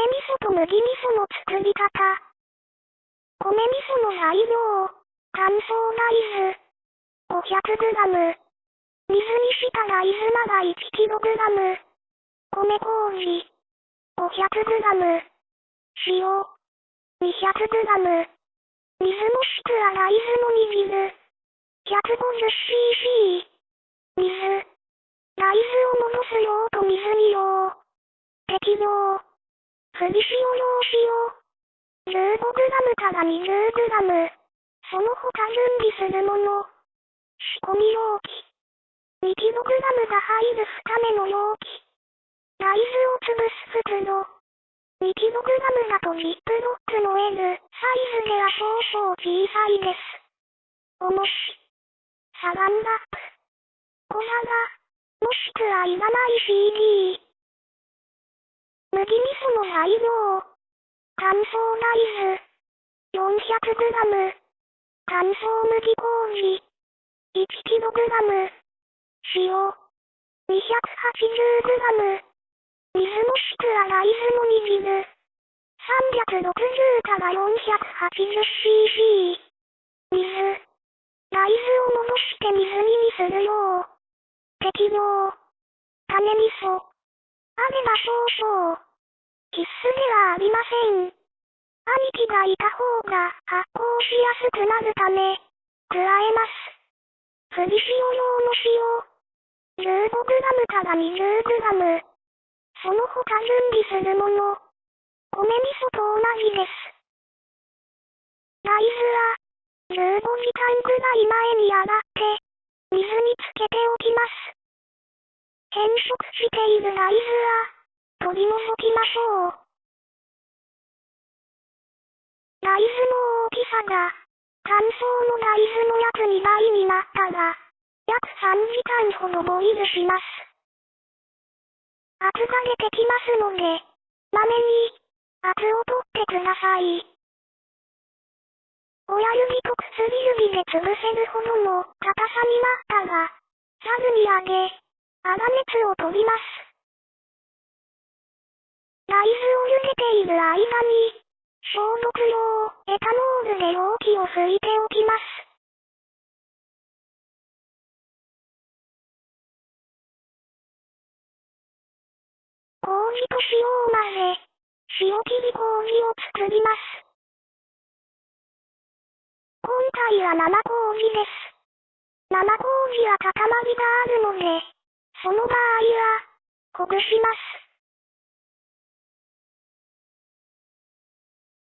米味噌と麦味噌の作り方。米味噌の材料。乾燥大豆。500g。水にした大豆が 1kg。米麹。500g。塩。200g。水もしくは大豆の煮汁。150cc。水。大豆を戻す量と水に量。適量。振り塩用塩。15g から 20g。その他準備するもの。仕込み容器。2kg が入る2目の容器。大豆を潰す袋。2kg だとジップロックの L サイズでは少々小さいです。重し。サランラップ。小皿。もしくはいらない CD。麦味噌の材料。乾燥大豆。400g。乾燥麦麹。1kg。塩。280g。水もしくは大豆の煮汁。360から 480cc。水。大豆を戻して水煮にするよう。適量。種味噌。あれば少々。必須ではありません。兄貴がいた方が発酵しやすくなるため、加えます。振り塩用の塩。15g から 20g。その他準備するもの。米味噌と同じです。大豆は、15時間くらい前に洗って、水につけておきます。変色している大豆は、取り除きましょう。大豆の大きさが、乾燥の大豆の約2倍になったら、約3時間ほどボイルします。圧が出てきますので、まめに、圧を取ってください。親指と薬指で潰せるほどの硬さになったら、ざるに上げ、粗熱を取ります。大豆を茹でている間に、消毒用エタノールで容器を拭いておきます。麹と塩を混ぜ、塩切り麹を作ります。今回は生麹です。生麹は固まりがあるので、その場合は、ほぐします。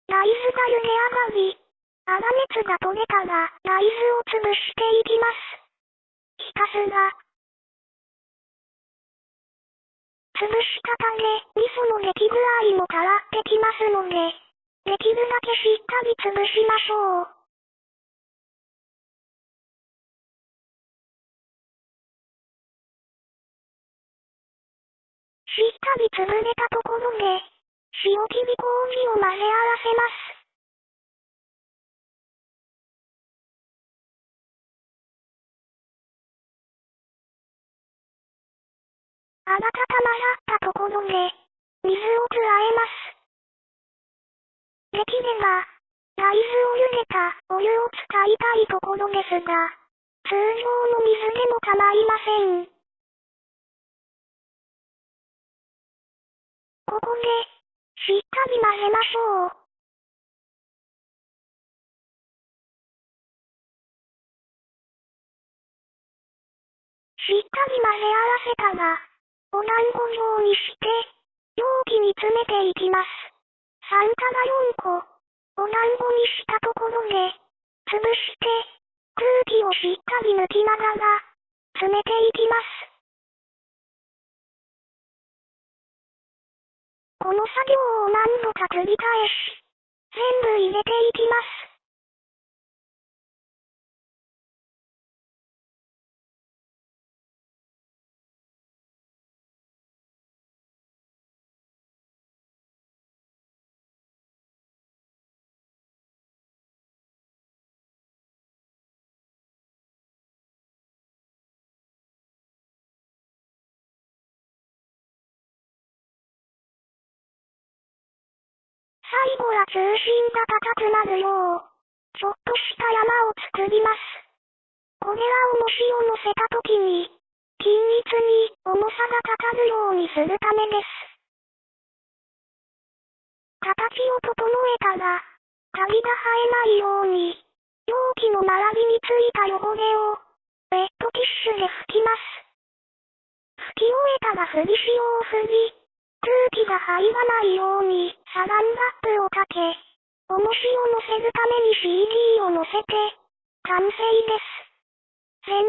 大豆が茹で上がり、粗熱が取れたら大豆を潰していきます。ひたすら。潰したため、味噌の出来具合も変わってきますので、できるだけしっかり潰しましょう。しっかり潰れたところで、塩切り麹を混ぜ合わせます。あらかたまらったところで、水を加えます。できれば、大豆を茹でたお湯を使いたいところですが、通常の水でも構いません。ここで、しっかり混ぜましょう。しっかり混ぜ合わせたら、お団子状にして、容器に詰めていきます。3から4個、お団子にしたところで、潰して、空気をしっかり抜きながら、詰めていきます。この作業を何度か繰り返し、全部入れていきます。最後は中心が高くなるよう、ちょっとした山を作ります。これは重しを乗せた時に、均一に重さがかかるようにするためです。形を整えたら、カビが生えないように、容器の周りについた汚れを、ウェットティッシュで拭きます。拭き終えたら振り塩を振り、空気が入らないようにサランラップをかけ、重しを乗せるために CD を乗せて、完成です。全体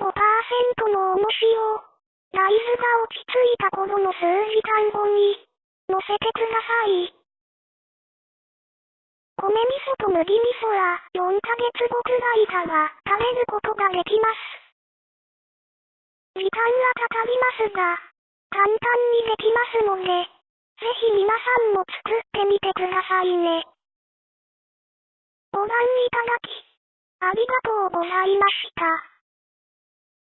の25%の重しを、ライズが落ち着いた頃の数時間後に、乗せてください。米味噌と麦味噌は4ヶ月後くらいから食べることができます。時間はかかりますが、簡単にできますので、ぜひ皆さんも作ってみてくださいね。ご覧いただき、ありがとうございました。